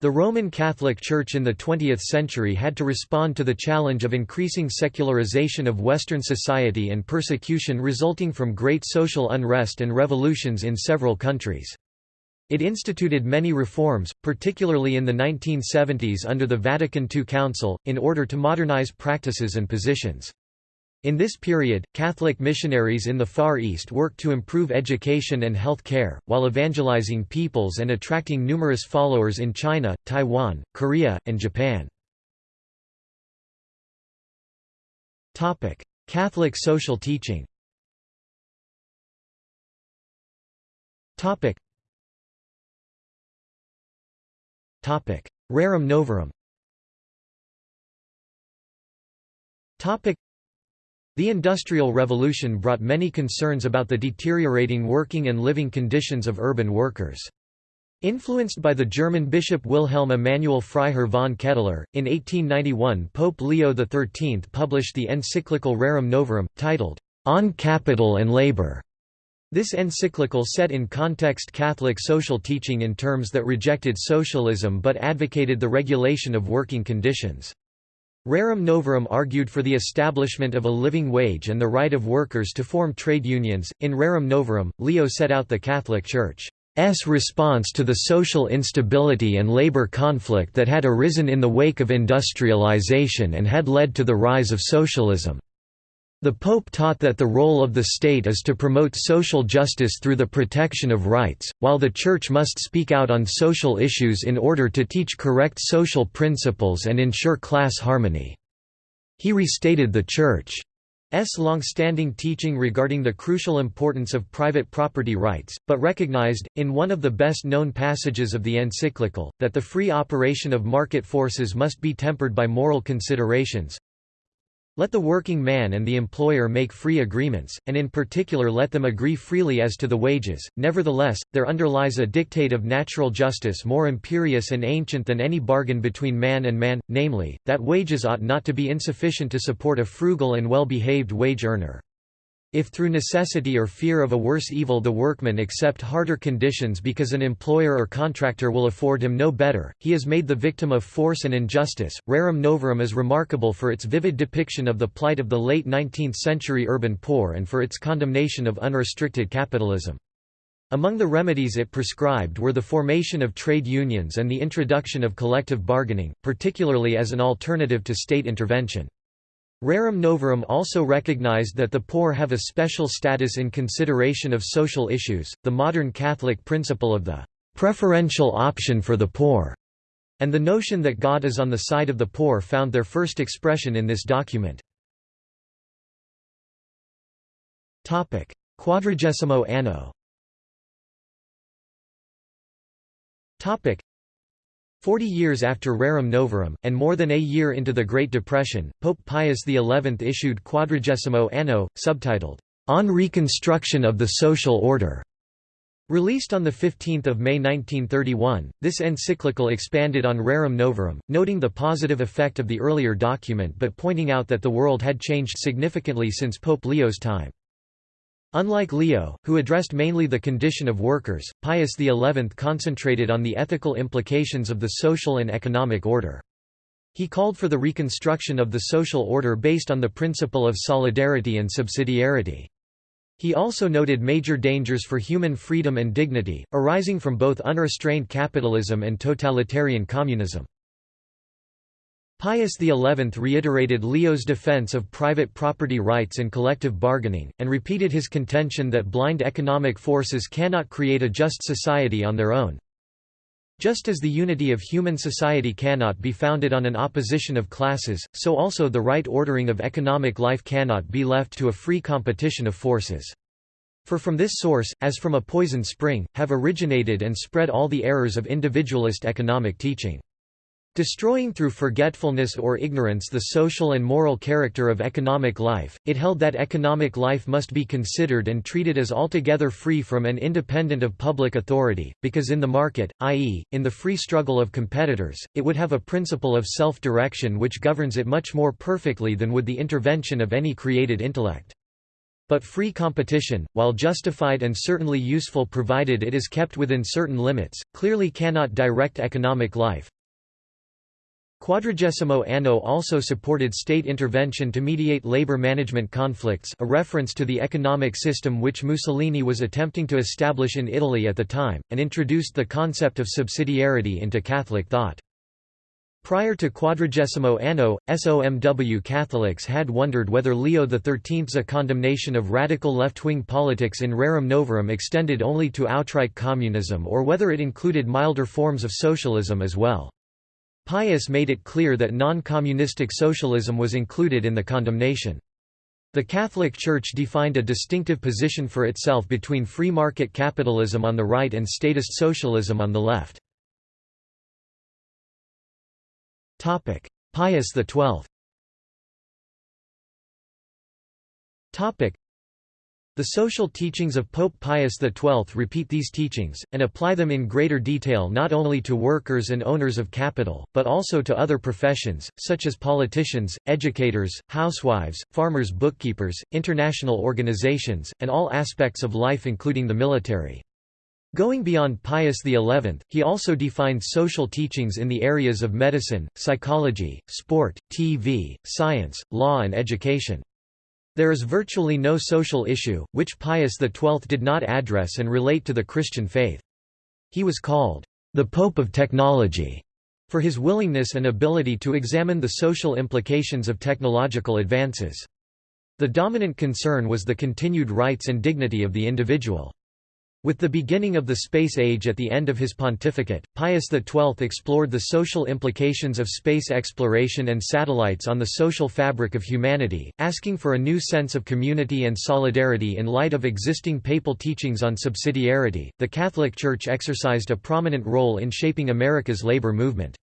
The Roman Catholic Church in the 20th century had to respond to the challenge of increasing secularization of Western society and persecution resulting from great social unrest and revolutions in several countries. It instituted many reforms, particularly in the 1970s under the Vatican II Council, in order to modernize practices and positions. In this period, Catholic missionaries in the Far East worked to improve education and health care, while evangelizing peoples and attracting numerous followers in China, Taiwan, Korea, and Japan. Catholic social teaching Rerum novarum the Industrial Revolution brought many concerns about the deteriorating working and living conditions of urban workers. Influenced by the German bishop Wilhelm Emanuel Freiherr von Ketteler, in 1891 Pope Leo XIII published the encyclical Rerum Novarum, titled, On Capital and Labor. This encyclical set in context Catholic social teaching in terms that rejected socialism but advocated the regulation of working conditions. Rerum Novarum argued for the establishment of a living wage and the right of workers to form trade unions. In Rerum Novarum, Leo set out the Catholic Church's response to the social instability and labor conflict that had arisen in the wake of industrialization and had led to the rise of socialism. The Pope taught that the role of the state is to promote social justice through the protection of rights, while the Church must speak out on social issues in order to teach correct social principles and ensure class harmony. He restated the Church's long-standing teaching regarding the crucial importance of private property rights, but recognized, in one of the best-known passages of the encyclical, that the free operation of market forces must be tempered by moral considerations, let the working man and the employer make free agreements, and in particular let them agree freely as to the wages. Nevertheless, there underlies a dictate of natural justice more imperious and ancient than any bargain between man and man, namely, that wages ought not to be insufficient to support a frugal and well-behaved wage earner. If through necessity or fear of a worse evil the workman accept harder conditions because an employer or contractor will afford him no better, he is made the victim of force and injustice. Rerum Novarum is remarkable for its vivid depiction of the plight of the late 19th century urban poor and for its condemnation of unrestricted capitalism. Among the remedies it prescribed were the formation of trade unions and the introduction of collective bargaining, particularly as an alternative to state intervention. Rerum Novarum also recognized that the poor have a special status in consideration of social issues, the modern Catholic principle of the preferential option for the poor, and the notion that God is on the side of the poor found their first expression in this document. Quadragesimo anno Forty years after Rerum Novarum, and more than a year into the Great Depression, Pope Pius XI issued Quadragesimo Anno, subtitled, On Reconstruction of the Social Order. Released on 15 May 1931, this encyclical expanded on Rerum Novarum, noting the positive effect of the earlier document but pointing out that the world had changed significantly since Pope Leo's time. Unlike Leo, who addressed mainly the condition of workers, Pius XI concentrated on the ethical implications of the social and economic order. He called for the reconstruction of the social order based on the principle of solidarity and subsidiarity. He also noted major dangers for human freedom and dignity, arising from both unrestrained capitalism and totalitarian communism. Pius XI reiterated Leo's defense of private property rights and collective bargaining, and repeated his contention that blind economic forces cannot create a just society on their own. Just as the unity of human society cannot be founded on an opposition of classes, so also the right ordering of economic life cannot be left to a free competition of forces. For from this source, as from a poisoned spring, have originated and spread all the errors of individualist economic teaching. Destroying through forgetfulness or ignorance the social and moral character of economic life, it held that economic life must be considered and treated as altogether free from and independent of public authority, because in the market, i.e., in the free struggle of competitors, it would have a principle of self-direction which governs it much more perfectly than would the intervention of any created intellect. But free competition, while justified and certainly useful provided it is kept within certain limits, clearly cannot direct economic life. Quadragesimo Anno also supported state intervention to mediate labor management conflicts a reference to the economic system which Mussolini was attempting to establish in Italy at the time, and introduced the concept of subsidiarity into Catholic thought. Prior to Quadragesimo Anno, SOMW Catholics had wondered whether Leo XIII's condemnation of radical left-wing politics in Rerum Novarum extended only to outright communism or whether it included milder forms of socialism as well. Pius made it clear that non-communistic socialism was included in the condemnation. The Catholic Church defined a distinctive position for itself between free market capitalism on the right and statist socialism on the left. Pius XII the social teachings of Pope Pius XII repeat these teachings, and apply them in greater detail not only to workers and owners of capital, but also to other professions, such as politicians, educators, housewives, farmers bookkeepers, international organizations, and all aspects of life including the military. Going beyond Pius XI, he also defined social teachings in the areas of medicine, psychology, sport, TV, science, law and education. There is virtually no social issue, which Pius XII did not address and relate to the Christian faith. He was called, "...the Pope of Technology", for his willingness and ability to examine the social implications of technological advances. The dominant concern was the continued rights and dignity of the individual. With the beginning of the space age at the end of his pontificate, Pius XII explored the social implications of space exploration and satellites on the social fabric of humanity, asking for a new sense of community and solidarity in light of existing papal teachings on subsidiarity. The Catholic Church exercised a prominent role in shaping America's labor movement.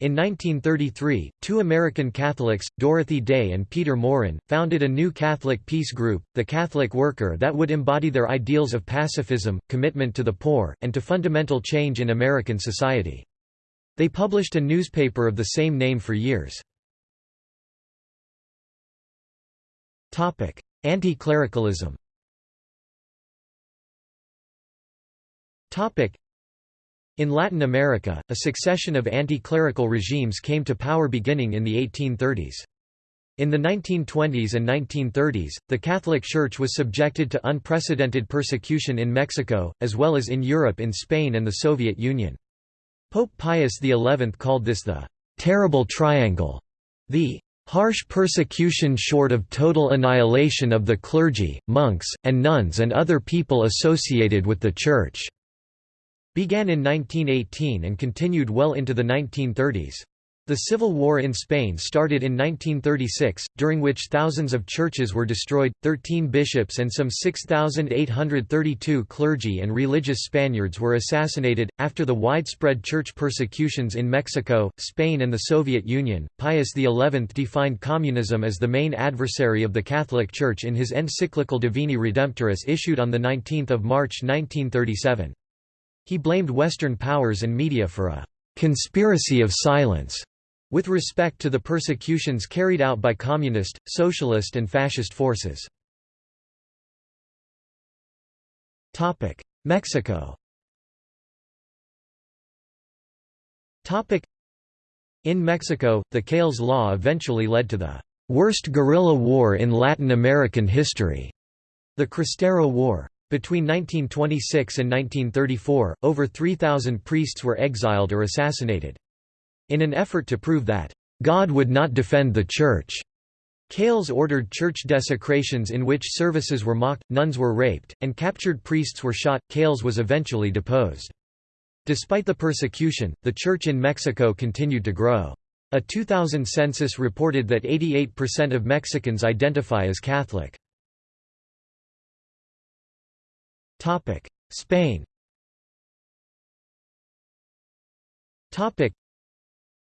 In 1933, two American Catholics, Dorothy Day and Peter Maurin, founded a new Catholic peace group, the Catholic Worker that would embody their ideals of pacifism, commitment to the poor, and to fundamental change in American society. They published a newspaper of the same name for years. Anti-clericalism in Latin America, a succession of anti-clerical regimes came to power beginning in the 1830s. In the 1920s and 1930s, the Catholic Church was subjected to unprecedented persecution in Mexico, as well as in Europe in Spain and the Soviet Union. Pope Pius XI called this the «terrible triangle», the harsh persecution short of total annihilation of the clergy, monks, and nuns and other people associated with the Church began in 1918 and continued well into the 1930s. The Civil War in Spain started in 1936, during which thousands of churches were destroyed, 13 bishops and some 6,832 clergy and religious Spaniards were assassinated. After the widespread church persecutions in Mexico, Spain, and the Soviet Union, Pius XI defined communism as the main adversary of the Catholic Church in his encyclical Divini Redemptoris issued on 19 March 1937. He blamed Western powers and media for a «conspiracy of silence» with respect to the persecutions carried out by communist, socialist and fascist forces. Mexico In Mexico, the Calles Law eventually led to the «worst guerrilla war in Latin American history», the Cristero War. Between 1926 and 1934, over 3,000 priests were exiled or assassinated. In an effort to prove that, "...God would not defend the Church," Calles ordered church desecrations in which services were mocked, nuns were raped, and captured priests were shot. Calles was eventually deposed. Despite the persecution, the church in Mexico continued to grow. A 2000 census reported that 88% of Mexicans identify as Catholic. Spain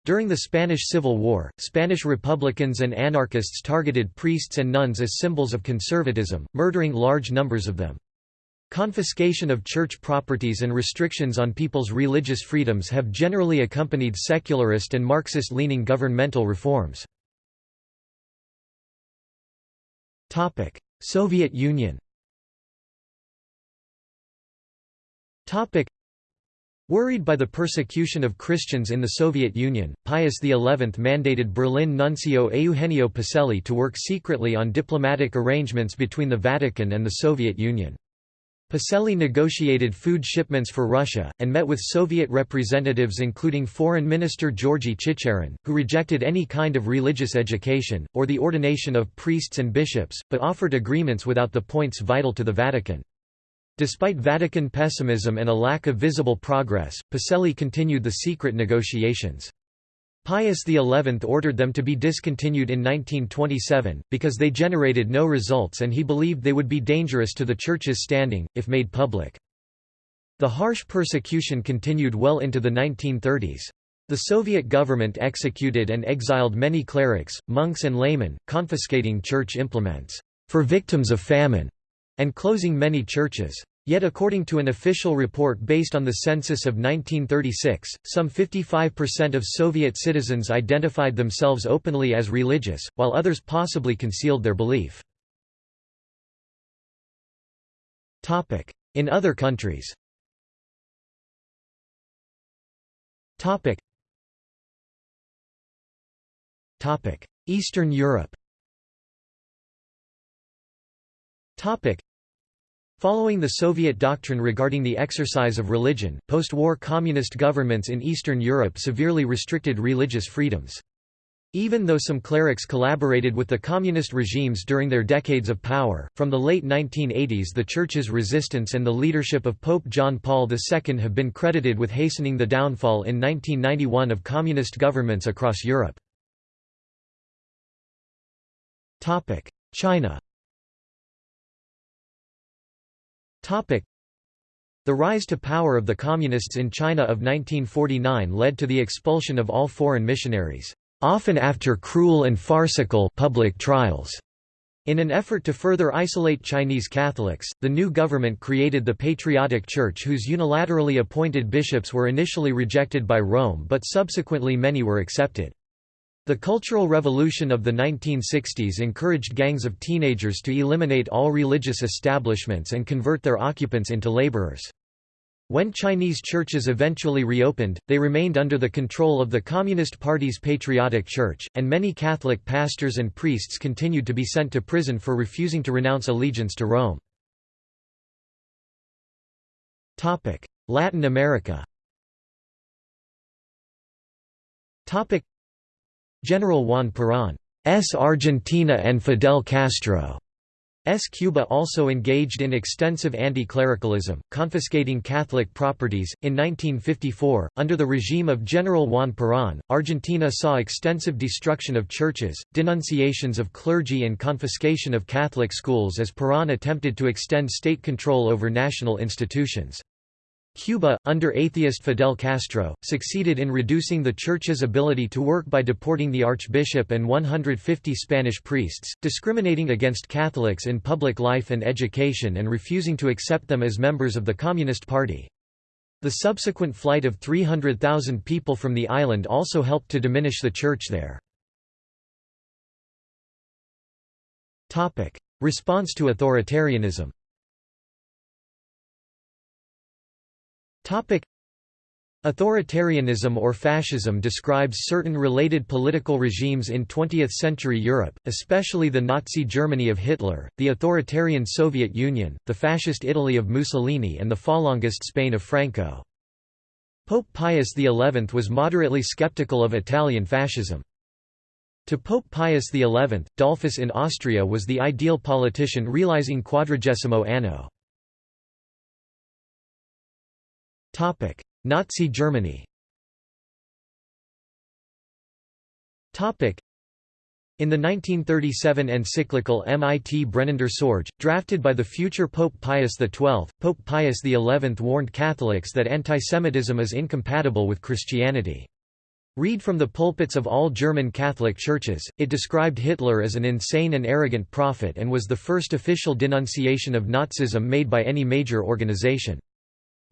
during the Spanish Civil War, Spanish Republicans and anarchists targeted priests and nuns as symbols of conservatism, murdering large numbers of them. Confiscation of church properties and restrictions on people's religious freedoms have generally accompanied secularist and Marxist-leaning governmental reforms. Soviet Union Worried by the persecution of Christians in the Soviet Union, Pius XI mandated Berlin nuncio Eugenio Pacelli to work secretly on diplomatic arrangements between the Vatican and the Soviet Union. Pacelli negotiated food shipments for Russia, and met with Soviet representatives including Foreign Minister Georgy Chicherin, who rejected any kind of religious education, or the ordination of priests and bishops, but offered agreements without the points vital to the Vatican. Despite Vatican pessimism and a lack of visible progress, Pacelli continued the secret negotiations. Pius XI ordered them to be discontinued in 1927, because they generated no results and he believed they would be dangerous to the Church's standing, if made public. The harsh persecution continued well into the 1930s. The Soviet government executed and exiled many clerics, monks and laymen, confiscating church implements for victims of famine and closing many churches. Yet according to an official report based on the census of 1936, some 55% of Soviet citizens identified themselves openly as religious, while others possibly concealed their belief. In other countries. Eastern Europe Following the Soviet doctrine regarding the exercise of religion, post-war communist governments in Eastern Europe severely restricted religious freedoms. Even though some clerics collaborated with the communist regimes during their decades of power, from the late 1980s the Church's resistance and the leadership of Pope John Paul II have been credited with hastening the downfall in 1991 of communist governments across Europe. China The rise to power of the Communists in China of 1949 led to the expulsion of all foreign missionaries, often after cruel and farcical public trials. In an effort to further isolate Chinese Catholics, the new government created the Patriotic Church whose unilaterally appointed bishops were initially rejected by Rome but subsequently many were accepted. The Cultural Revolution of the 1960s encouraged gangs of teenagers to eliminate all religious establishments and convert their occupants into laborers. When Chinese churches eventually reopened, they remained under the control of the Communist Party's Patriotic Church, and many Catholic pastors and priests continued to be sent to prison for refusing to renounce allegiance to Rome. Latin America General Juan Perón Argentina and Fidel Castro S. Cuba also engaged in extensive anti-clericalism, confiscating Catholic properties. In 1954, under the regime of General Juan Perón, Argentina saw extensive destruction of churches, denunciations of clergy and confiscation of Catholic schools as Perón attempted to extend state control over national institutions. Cuba, under atheist Fidel Castro, succeeded in reducing the Church's ability to work by deporting the Archbishop and 150 Spanish priests, discriminating against Catholics in public life and education and refusing to accept them as members of the Communist Party. The subsequent flight of 300,000 people from the island also helped to diminish the Church there. Response to authoritarianism Topic Authoritarianism or fascism describes certain related political regimes in 20th-century Europe, especially the Nazi Germany of Hitler, the authoritarian Soviet Union, the fascist Italy of Mussolini and the Falangist Spain of Franco. Pope Pius XI was moderately skeptical of Italian fascism. To Pope Pius XI, Dollfuss in Austria was the ideal politician realizing quadragesimo anno. Nazi Germany Topic: in the 1937 encyclical Mit brennender Sorge, drafted by the future Pope Pius XII, Pope Pius XI warned Catholics that antisemitism is incompatible with Christianity. Read from the pulpits of all German Catholic churches, it described Hitler as an insane and arrogant prophet and was the first official denunciation of Nazism made by any major organization.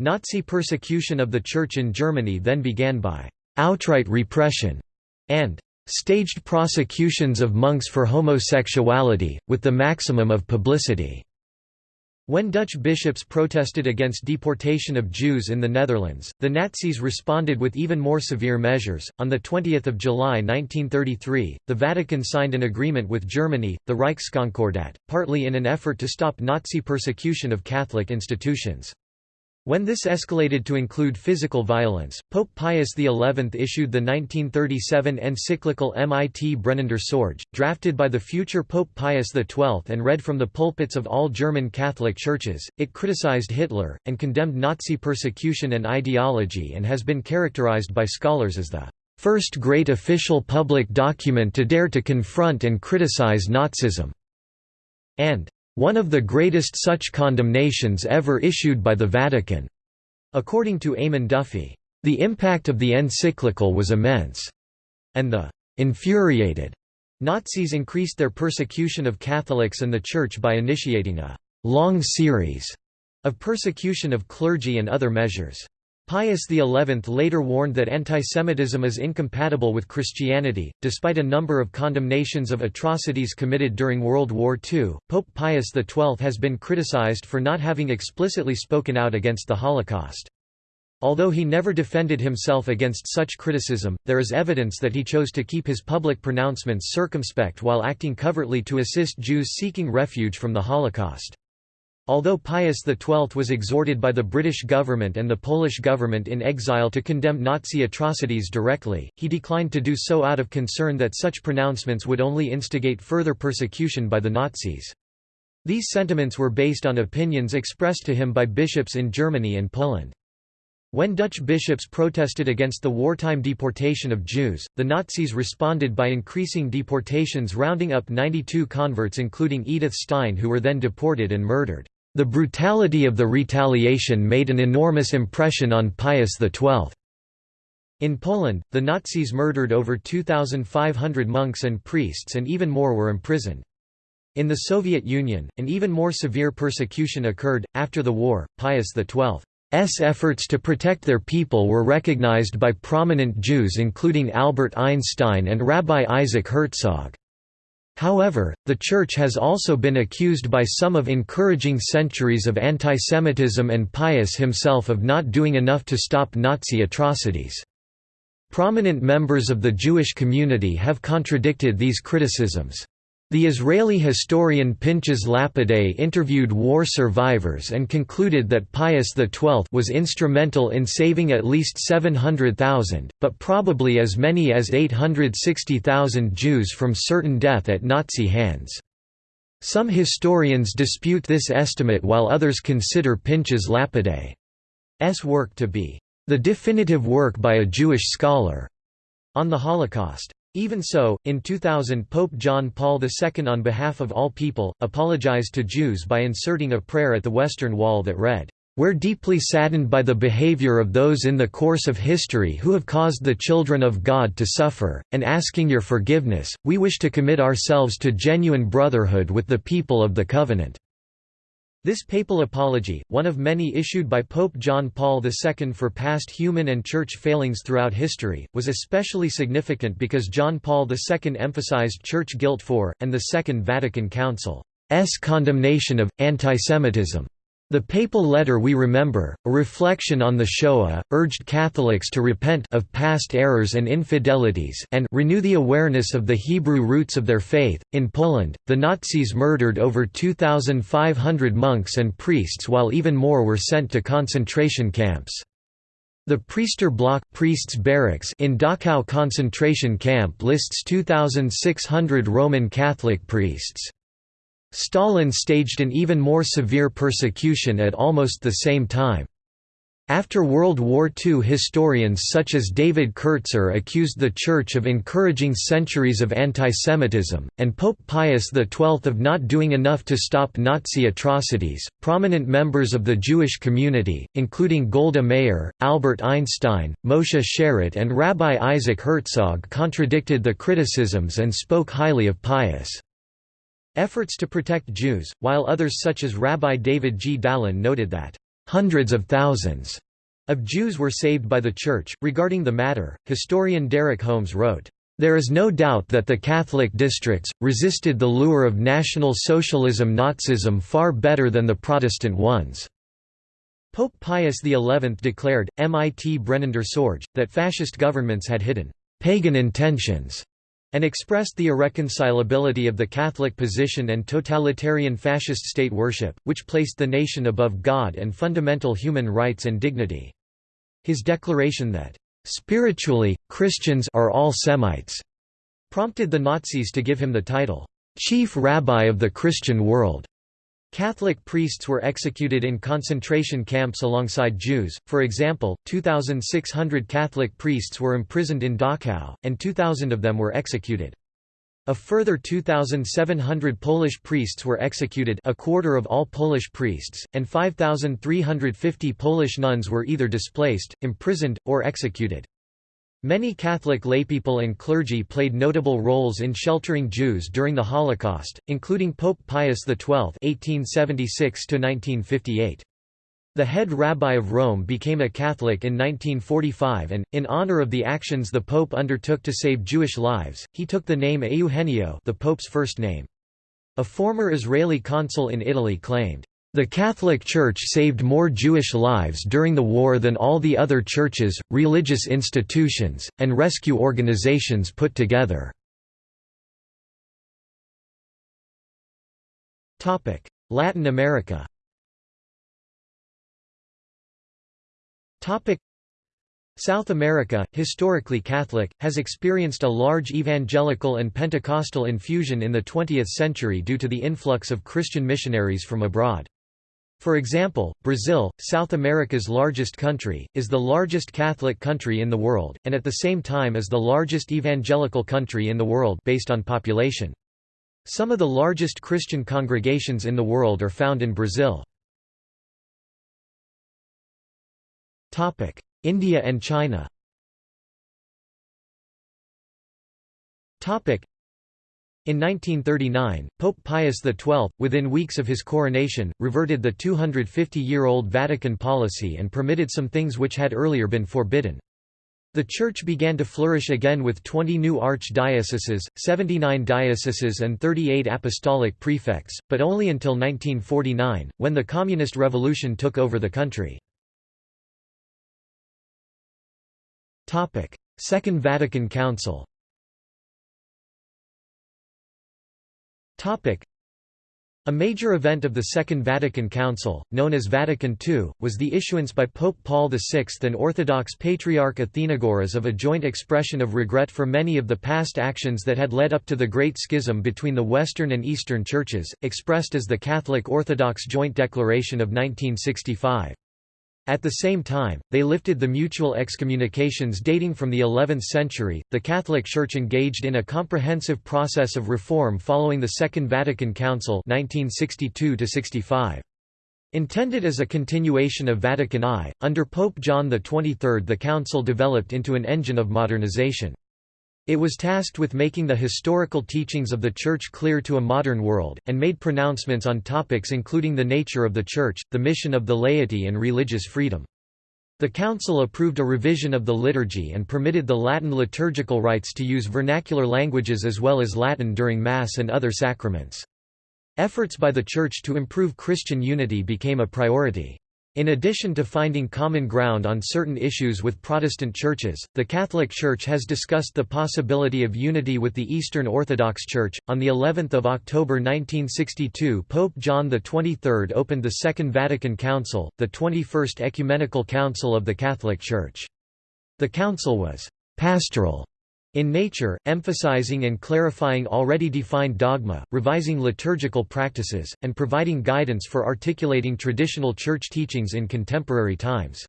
Nazi persecution of the Church in Germany then began by «outright repression» and staged prosecutions of monks for homosexuality, with the maximum of publicity. When Dutch bishops protested against deportation of Jews in the Netherlands, the Nazis responded with even more severe measures. On the 20th of July 1933, the Vatican signed an agreement with Germany, the Reichskonkordat, partly in an effort to stop Nazi persecution of Catholic institutions. When this escalated to include physical violence, Pope Pius XI issued the 1937 encyclical Mit brennender Sorge, drafted by the future Pope Pius XII and read from the pulpits of all German Catholic churches. It criticized Hitler, and condemned Nazi persecution and ideology and has been characterized by scholars as the first great official public document to dare to confront and criticize Nazism, and one of the greatest such condemnations ever issued by the Vatican. According to Eamon Duffy, the impact of the encyclical was immense, and the infuriated Nazis increased their persecution of Catholics and the Church by initiating a long series of persecution of clergy and other measures. Pius XI later warned that antisemitism is incompatible with Christianity. Despite a number of condemnations of atrocities committed during World War II, Pope Pius XII has been criticized for not having explicitly spoken out against the Holocaust. Although he never defended himself against such criticism, there is evidence that he chose to keep his public pronouncements circumspect while acting covertly to assist Jews seeking refuge from the Holocaust. Although Pius XII was exhorted by the British government and the Polish government in exile to condemn Nazi atrocities directly, he declined to do so out of concern that such pronouncements would only instigate further persecution by the Nazis. These sentiments were based on opinions expressed to him by bishops in Germany and Poland. When Dutch bishops protested against the wartime deportation of Jews, the Nazis responded by increasing deportations rounding up 92 converts including Edith Stein who were then deported and murdered. The brutality of the retaliation made an enormous impression on Pius XII. In Poland, the Nazis murdered over 2,500 monks and priests and even more were imprisoned. In the Soviet Union, an even more severe persecution occurred. After the war, Pius XII's efforts to protect their people were recognized by prominent Jews including Albert Einstein and Rabbi Isaac Herzog. However, the Church has also been accused by some of encouraging centuries of antisemitism and Pius himself of not doing enough to stop Nazi atrocities. Prominent members of the Jewish community have contradicted these criticisms. The Israeli historian Pinchas Lapide interviewed war survivors and concluded that Pius XII was instrumental in saving at least 700,000, but probably as many as 860,000 Jews from certain death at Nazi hands. Some historians dispute this estimate while others consider Pinchas Lapide's work to be the definitive work by a Jewish scholar on the Holocaust. Even so, in 2000 Pope John Paul II on behalf of all people, apologized to Jews by inserting a prayer at the Western Wall that read, "...we're deeply saddened by the behavior of those in the course of history who have caused the children of God to suffer, and asking your forgiveness, we wish to commit ourselves to genuine brotherhood with the people of the covenant." This papal apology, one of many issued by Pope John Paul II for past human and church failings throughout history, was especially significant because John Paul II emphasized church guilt for, and the Second Vatican Council's condemnation of, antisemitism. The papal letter We Remember, a reflection on the Shoah, urged Catholics to repent of past errors and infidelities and renew the awareness of the Hebrew roots of their faith. In Poland, the Nazis murdered over 2,500 monks and priests while even more were sent to concentration camps. The Priester Block priests barracks in Dachau concentration camp lists 2,600 Roman Catholic priests. Stalin staged an even more severe persecution at almost the same time. After World War II historians such as David Kertzer accused the Church of encouraging centuries of antisemitism, and Pope Pius XII of not doing enough to stop Nazi atrocities. Prominent members of the Jewish community, including Golda Meir, Albert Einstein, Moshe Sharett, and Rabbi Isaac Herzog, contradicted the criticisms and spoke highly of Pius. Efforts to protect Jews, while others such as Rabbi David G. Dalin noted that, hundreds of thousands of Jews were saved by the Church. Regarding the matter, historian Derek Holmes wrote, There is no doubt that the Catholic districts, resisted the lure of National Socialism Nazism far better than the Protestant ones." Pope Pius XI declared, mit brennender Sorge, that fascist governments had hidden «pagan intentions» and expressed the irreconcilability of the Catholic position and totalitarian fascist state worship, which placed the nation above God and fundamental human rights and dignity. His declaration that Spiritually, Christians are all Semites, prompted the Nazis to give him the title, Chief Rabbi of the Christian World. Catholic priests were executed in concentration camps alongside Jews, for example, 2,600 Catholic priests were imprisoned in Dachau, and 2,000 of them were executed. A further 2,700 Polish priests were executed a quarter of all Polish priests, and 5,350 Polish nuns were either displaced, imprisoned, or executed. Many Catholic laypeople and clergy played notable roles in sheltering Jews during the Holocaust, including Pope Pius XII (1876–1958). The head rabbi of Rome became a Catholic in 1945 and, in honor of the actions the pope undertook to save Jewish lives, he took the name Eugenio the pope's first name. A former Israeli consul in Italy claimed, "...the Catholic Church saved more Jewish lives during the war than all the other churches, religious institutions, and rescue organizations put together." Latin America South America, historically Catholic, has experienced a large evangelical and Pentecostal infusion in the 20th century due to the influx of Christian missionaries from abroad. For example, Brazil, South America's largest country, is the largest Catholic country in the world, and at the same time is the largest evangelical country in the world based on population. Some of the largest Christian congregations in the world are found in Brazil. India and China in 1939, Pope Pius XII, within weeks of his coronation, reverted the 250-year-old Vatican policy and permitted some things which had earlier been forbidden. The Church began to flourish again with 20 new archdioceses, 79 dioceses and 38 apostolic prefects, but only until 1949, when the Communist Revolution took over the country. Second Vatican Council a major event of the Second Vatican Council, known as Vatican II, was the issuance by Pope Paul VI and Orthodox Patriarch Athenagoras of a joint expression of regret for many of the past actions that had led up to the Great Schism between the Western and Eastern Churches, expressed as the Catholic Orthodox Joint Declaration of 1965. At the same time, they lifted the mutual excommunications dating from the 11th century. The Catholic Church engaged in a comprehensive process of reform following the Second Vatican Council 1962 65. Intended as a continuation of Vatican I, under Pope John XXIII the Council developed into an engine of modernization. It was tasked with making the historical teachings of the Church clear to a modern world, and made pronouncements on topics including the nature of the Church, the mission of the laity and religious freedom. The Council approved a revision of the liturgy and permitted the Latin liturgical rites to use vernacular languages as well as Latin during Mass and other sacraments. Efforts by the Church to improve Christian unity became a priority. In addition to finding common ground on certain issues with Protestant churches, the Catholic Church has discussed the possibility of unity with the Eastern Orthodox Church. On the 11th of October 1962, Pope John XXIII opened the Second Vatican Council, the 21st Ecumenical Council of the Catholic Church. The council was pastoral in nature, emphasizing and clarifying already defined dogma, revising liturgical practices, and providing guidance for articulating traditional church teachings in contemporary times.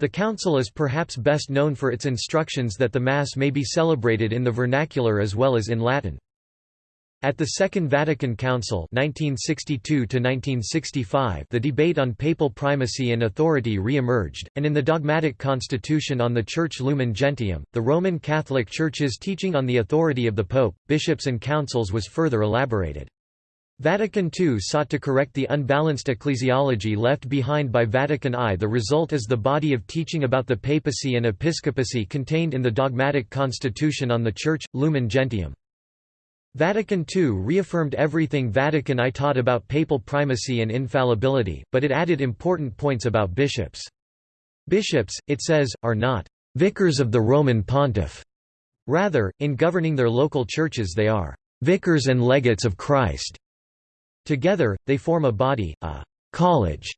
The Council is perhaps best known for its instructions that the Mass may be celebrated in the vernacular as well as in Latin. At the Second Vatican Council 1962 the debate on papal primacy and authority re-emerged, and in the dogmatic constitution on the Church Lumen Gentium, the Roman Catholic Church's teaching on the authority of the Pope, bishops and councils was further elaborated. Vatican II sought to correct the unbalanced ecclesiology left behind by Vatican I. The result is the body of teaching about the papacy and episcopacy contained in the dogmatic constitution on the Church, Lumen Gentium. Vatican II reaffirmed everything Vatican I taught about papal primacy and infallibility, but it added important points about bishops. Bishops, it says, are not vicars of the Roman pontiff. Rather, in governing their local churches they are vicars and legates of Christ. Together, they form a body, a college,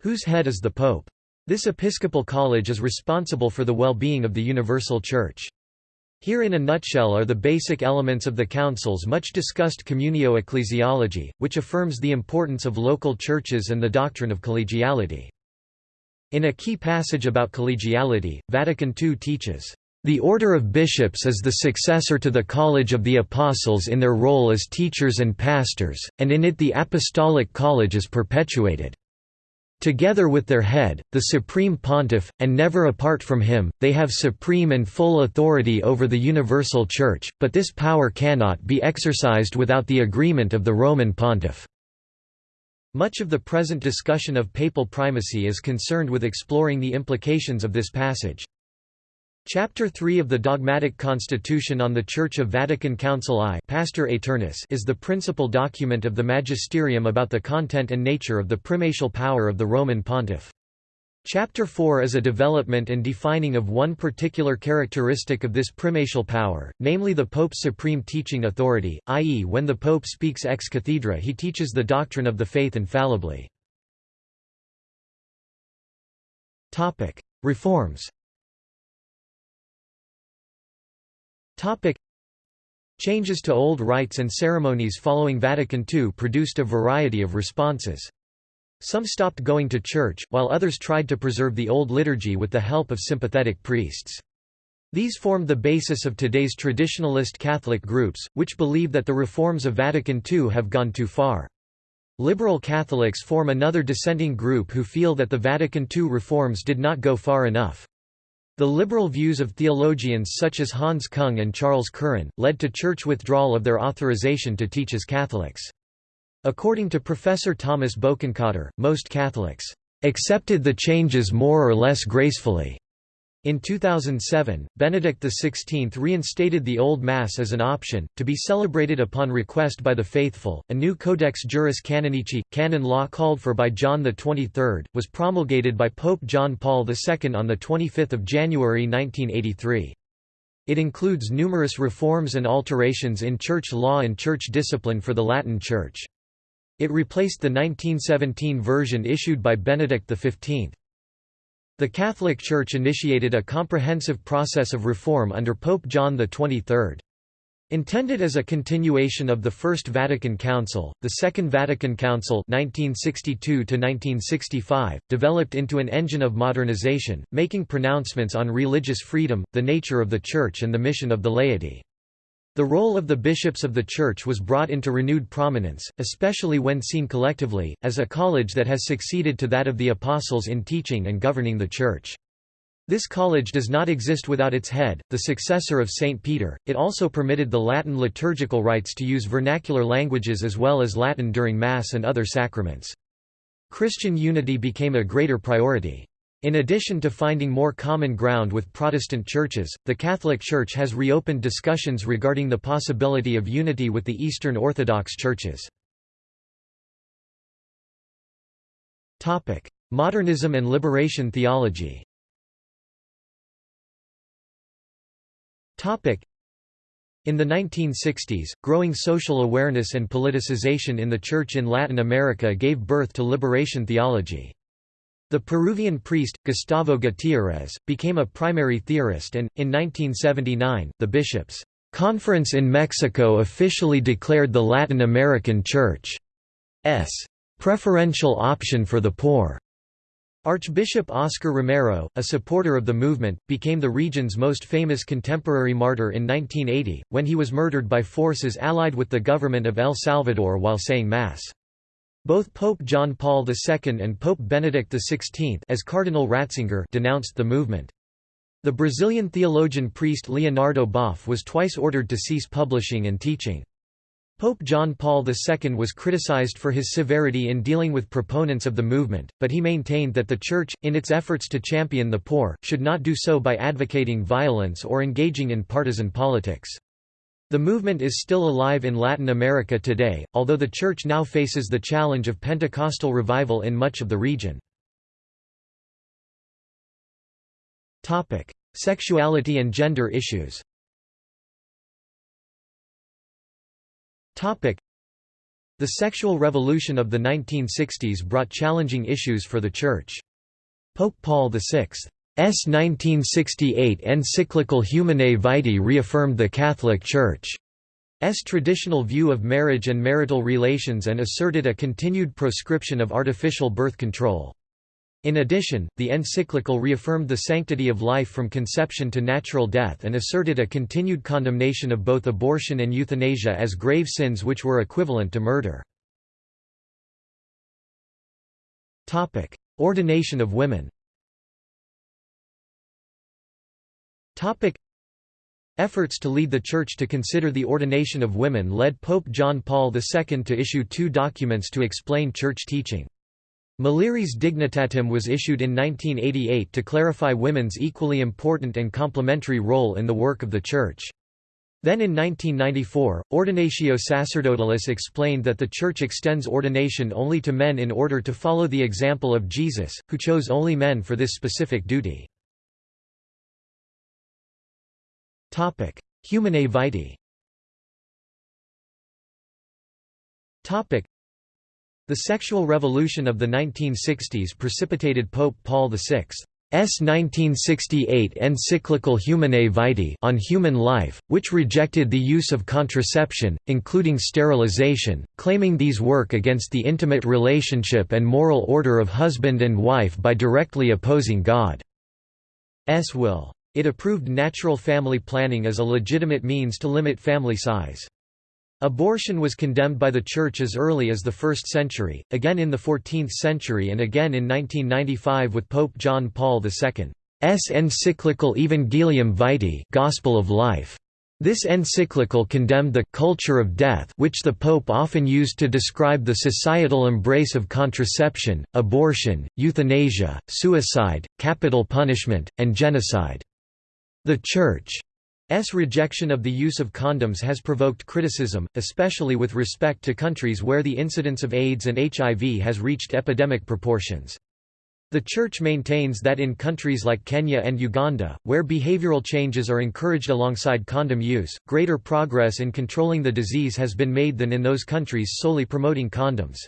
whose head is the Pope. This episcopal college is responsible for the well-being of the universal church. Here in a nutshell are the basic elements of the Council's much discussed communio ecclesiology, which affirms the importance of local churches and the doctrine of collegiality. In a key passage about collegiality, Vatican II teaches, the Order of Bishops is the successor to the College of the Apostles in their role as teachers and pastors, and in it the Apostolic College is perpetuated. Together with their head, the Supreme Pontiff, and never apart from him, they have supreme and full authority over the universal Church, but this power cannot be exercised without the agreement of the Roman Pontiff. Much of the present discussion of papal primacy is concerned with exploring the implications of this passage. Chapter 3 of the Dogmatic Constitution on the Church of Vatican Council I Pastor Aeternus is the principal document of the magisterium about the content and nature of the primatial power of the Roman pontiff. Chapter 4 is a development and defining of one particular characteristic of this primatial power, namely the Pope's supreme teaching authority, i.e. when the Pope speaks ex cathedra he teaches the doctrine of the faith infallibly. Reforms Topic. Changes to old rites and ceremonies following Vatican II produced a variety of responses. Some stopped going to church, while others tried to preserve the old liturgy with the help of sympathetic priests. These formed the basis of today's traditionalist Catholic groups, which believe that the reforms of Vatican II have gone too far. Liberal Catholics form another dissenting group who feel that the Vatican II reforms did not go far enough. The liberal views of theologians such as Hans Kung and Charles Curran, led to church withdrawal of their authorization to teach as Catholics. According to Professor Thomas Bokenkotter, most Catholics accepted the changes more or less gracefully. In 2007, Benedict XVI reinstated the Old Mass as an option, to be celebrated upon request by the faithful. A new Codex Juris Canonici, canon law called for by John XXIII, was promulgated by Pope John Paul II on 25 January 1983. It includes numerous reforms and alterations in church law and church discipline for the Latin Church. It replaced the 1917 version issued by Benedict XV. The Catholic Church initiated a comprehensive process of reform under Pope John XXIII. Intended as a continuation of the First Vatican Council, the Second Vatican Council 1962 developed into an engine of modernization, making pronouncements on religious freedom, the nature of the Church and the mission of the laity. The role of the bishops of the Church was brought into renewed prominence, especially when seen collectively, as a college that has succeeded to that of the apostles in teaching and governing the Church. This college does not exist without its head, the successor of St. Peter. It also permitted the Latin liturgical rites to use vernacular languages as well as Latin during Mass and other sacraments. Christian unity became a greater priority. In addition to finding more common ground with Protestant churches, the Catholic Church has reopened discussions regarding the possibility of unity with the Eastern Orthodox churches. Modernism and liberation theology in the 1960s, growing social awareness and politicization in the Church in Latin America gave birth to liberation theology. The Peruvian priest, Gustavo Gutiérrez, became a primary theorist and, in 1979, the bishops' conference in Mexico officially declared the Latin American Church's preferential option for the poor. Archbishop Oscar Romero, a supporter of the movement, became the region's most famous contemporary martyr in 1980, when he was murdered by forces allied with the government of El Salvador while saying Mass. Both Pope John Paul II and Pope Benedict XVI as Cardinal Ratzinger denounced the movement. The Brazilian theologian priest Leonardo Boff was twice ordered to cease publishing and teaching. Pope John Paul II was criticized for his severity in dealing with proponents of the movement, but he maintained that the Church, in its efforts to champion the poor, should not do so by advocating violence or engaging in partisan politics. The movement is still alive in Latin America today, although the Church now faces the challenge of Pentecostal revival in much of the region. Sexuality and gender issues The sexual revolution of the 1960s brought challenging issues for the Church. Pope Paul VI's 1968 encyclical Humanae Vitae reaffirmed the Catholic Church's traditional view of marriage and marital relations and asserted a continued proscription of artificial birth control. In addition, the encyclical reaffirmed the sanctity of life from conception to natural death and asserted a continued condemnation of both abortion and euthanasia as grave sins which were equivalent to murder. Ordination of women Efforts to lead the Church to consider the ordination of women led Pope John Paul II to issue two documents to explain Church teaching. Mulieris Dignitatem was issued in 1988 to clarify women's equally important and complementary role in the work of the Church. Then in 1994, Ordinatio Sacerdotalis explained that the Church extends ordination only to men in order to follow the example of Jesus, who chose only men for this specific duty. Humanae Vitae. The sexual revolution of the 1960s precipitated Pope Paul VI's 1968 encyclical Humanae Vitae on human life, which rejected the use of contraception, including sterilization, claiming these work against the intimate relationship and moral order of husband and wife by directly opposing God's will. It approved natural family planning as a legitimate means to limit family size. Abortion was condemned by the Church as early as the 1st century, again in the 14th century and again in 1995 with Pope John Paul II's encyclical Evangelium Vitae Gospel of Life. This encyclical condemned the «culture of death» which the Pope often used to describe the societal embrace of contraception, abortion, euthanasia, suicide, capital punishment, and genocide. The Church S rejection of the use of condoms has provoked criticism, especially with respect to countries where the incidence of AIDS and HIV has reached epidemic proportions. The Church maintains that in countries like Kenya and Uganda, where behavioral changes are encouraged alongside condom use, greater progress in controlling the disease has been made than in those countries solely promoting condoms.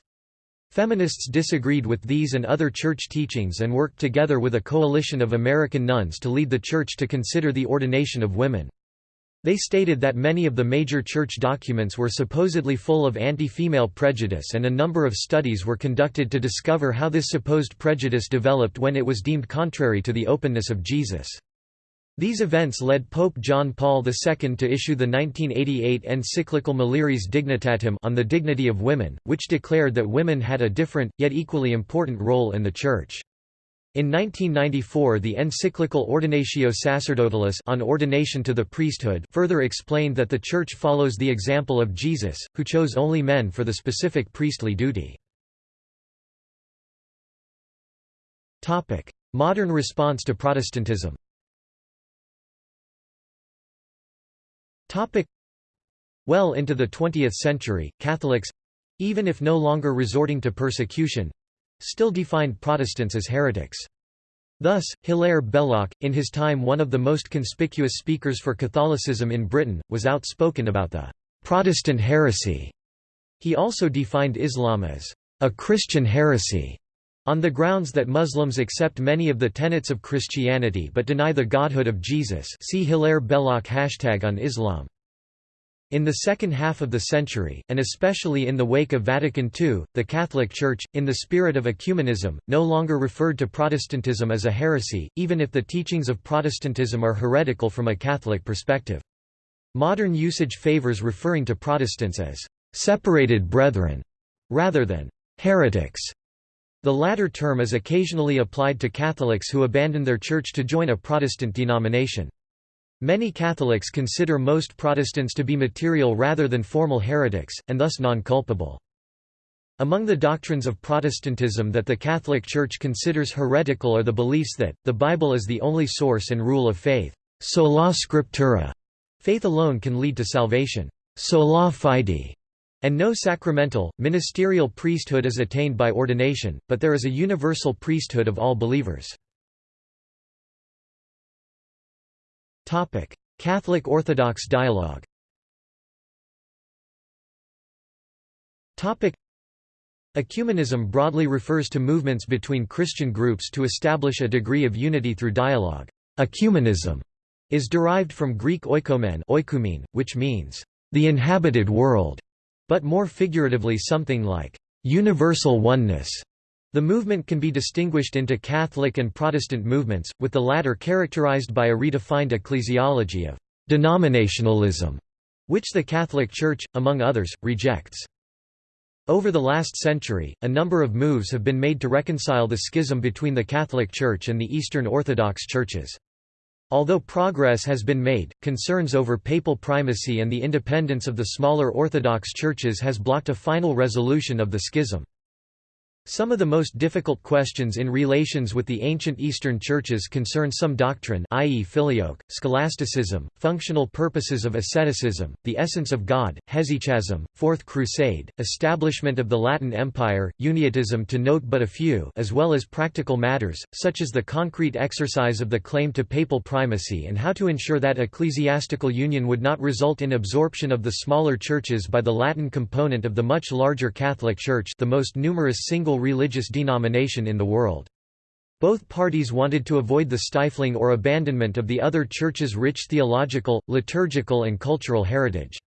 Feminists disagreed with these and other church teachings and worked together with a coalition of American nuns to lead the church to consider the ordination of women. They stated that many of the major church documents were supposedly full of anti-female prejudice and a number of studies were conducted to discover how this supposed prejudice developed when it was deemed contrary to the openness of Jesus. These events led Pope John Paul II to issue the 1988 encyclical Mulieris Dignitatem on the dignity of women, which declared that women had a different, yet equally important role in the Church. In 1994 the encyclical Ordinatio Sacerdotalis on ordination to the priesthood further explained that the Church follows the example of Jesus, who chose only men for the specific priestly duty. Modern response to Protestantism Well into the 20th century, Catholics—even if no longer resorting to persecution—still defined Protestants as heretics. Thus, Hilaire Belloc, in his time one of the most conspicuous speakers for Catholicism in Britain, was outspoken about the «Protestant heresy». He also defined Islam as «a Christian heresy» on the grounds that Muslims accept many of the tenets of Christianity but deny the godhood of Jesus see Hilaire Belloc hashtag on Islam. In the second half of the century, and especially in the wake of Vatican II, the Catholic Church, in the spirit of ecumenism, no longer referred to Protestantism as a heresy, even if the teachings of Protestantism are heretical from a Catholic perspective. Modern usage favors referring to Protestants as «separated brethren» rather than «heretics». The latter term is occasionally applied to Catholics who abandon their church to join a Protestant denomination. Many Catholics consider most Protestants to be material rather than formal heretics, and thus non-culpable. Among the doctrines of Protestantism that the Catholic Church considers heretical are the beliefs that, the Bible is the only source and rule of faith sola scriptura, faith alone can lead to salvation sola fide, and no sacramental, ministerial priesthood is attained by ordination, but there is a universal priesthood of all believers. Catholic Orthodox dialogue Ecumenism broadly refers to movements between Christian groups to establish a degree of unity through dialogue. Ecumenism is derived from Greek oikoumene which means, the inhabited world, but more figuratively something like, universal oneness. The movement can be distinguished into Catholic and Protestant movements, with the latter characterized by a redefined ecclesiology of denominationalism, which the Catholic Church, among others, rejects. Over the last century, a number of moves have been made to reconcile the schism between the Catholic Church and the Eastern Orthodox churches. Although progress has been made, concerns over papal primacy and the independence of the smaller Orthodox churches has blocked a final resolution of the schism. Some of the most difficult questions in relations with the ancient Eastern churches concern some doctrine i.e. filioque, scholasticism, functional purposes of asceticism, the essence of God, hesychasm, Fourth Crusade, establishment of the Latin Empire, uniatism to note but a few as well as practical matters, such as the concrete exercise of the claim to papal primacy and how to ensure that ecclesiastical union would not result in absorption of the smaller churches by the Latin component of the much larger Catholic Church the most numerous single single religious denomination in the world. Both parties wanted to avoid the stifling or abandonment of the other church's rich theological, liturgical and cultural heritage.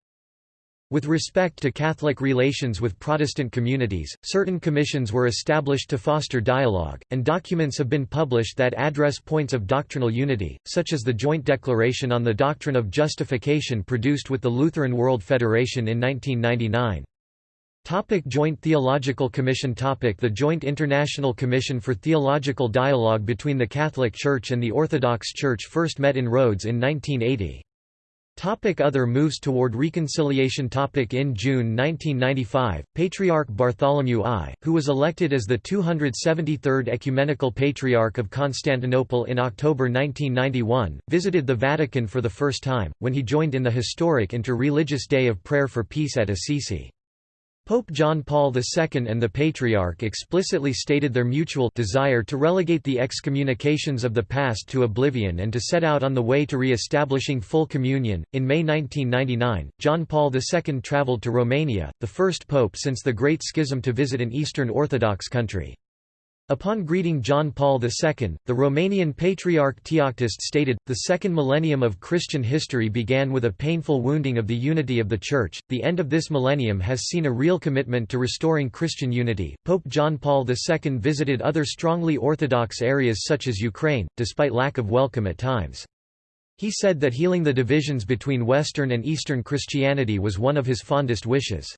With respect to Catholic relations with Protestant communities, certain commissions were established to foster dialogue, and documents have been published that address points of doctrinal unity, such as the Joint Declaration on the Doctrine of Justification produced with the Lutheran World Federation in 1999. Topic Joint Theological Commission Topic The Joint International Commission for Theological Dialogue between the Catholic Church and the Orthodox Church first met in Rhodes in 1980. Topic Other moves toward reconciliation topic In June 1995, Patriarch Bartholomew I, who was elected as the 273rd Ecumenical Patriarch of Constantinople in October 1991, visited the Vatican for the first time, when he joined in the historic inter-religious Day of Prayer for Peace at Assisi. Pope John Paul II and the Patriarch explicitly stated their mutual desire to relegate the excommunications of the past to oblivion and to set out on the way to re-establishing full communion. In May 1999, John Paul II traveled to Romania, the first pope since the Great Schism to visit an Eastern Orthodox country. Upon greeting John Paul II, the Romanian Patriarch Teoctist stated, The second millennium of Christian history began with a painful wounding of the unity of the Church. The end of this millennium has seen a real commitment to restoring Christian unity. Pope John Paul II visited other strongly Orthodox areas such as Ukraine, despite lack of welcome at times. He said that healing the divisions between Western and Eastern Christianity was one of his fondest wishes.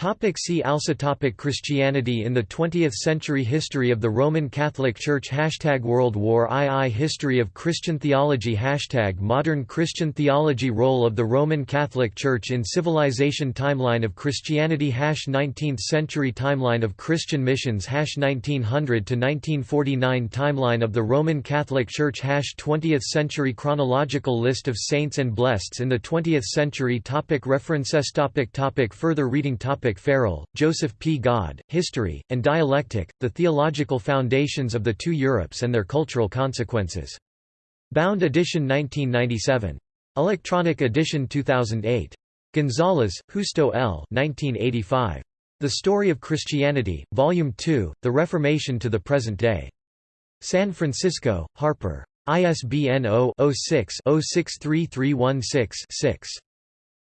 Topic see also topic Christianity in the 20th century History of the Roman Catholic Church Hashtag World War II History of Christian theology Hashtag Modern Christian theology Role of the Roman Catholic Church in civilization Timeline of Christianity Hash 19th century Timeline of Christian missions Hash 1900 to 1949 Timeline of the Roman Catholic Church Hash 20th century Chronological list of saints and blesseds in the 20th century topic References topic topic Further reading topic Farrell, Joseph P. God, History, and Dialectic, The Theological Foundations of the Two Europes and Their Cultural Consequences. Bound edition 1997. Electronic edition 2008. Gonzalez, Justo L. 1985. The Story of Christianity, Volume 2, The Reformation to the Present Day. San Francisco, Harper. ISBN 0-06-063316-6.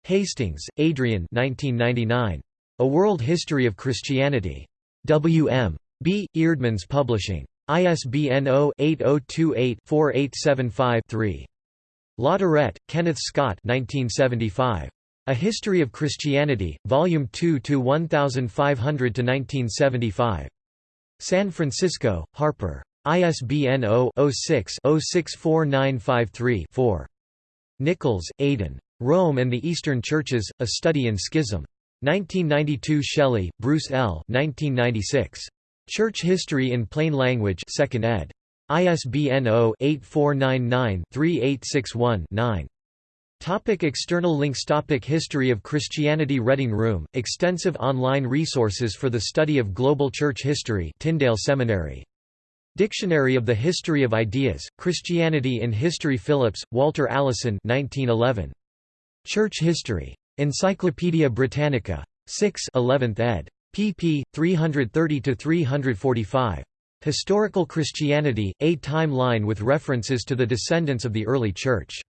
Hastings, Adrian 1999. A World History of Christianity. W. M. B. Eerdmans Publishing. ISBN 0-8028-4875-3. Latourette, Kenneth Scott 1975. A History of Christianity, Volume 2 to 1500–1975. San Francisco, Harper. ISBN 0-06-064953-4. Nichols, Aidan. Rome and the Eastern Churches, A Study in Schism. 1992 Shelley, Bruce L. 1996. Church History in Plain Language 2nd ed. ISBN 0-8499-3861-9. Topic external links Topic History of Christianity Reading Room, extensive online resources for the study of global church history Tyndale Seminary. Dictionary of the History of Ideas, Christianity in History Phillips, Walter Allison 1911. Church History. Encyclopædia Britannica. 6 11th ed. pp. 330–345. Historical Christianity, A timeline with references to the descendants of the early Church.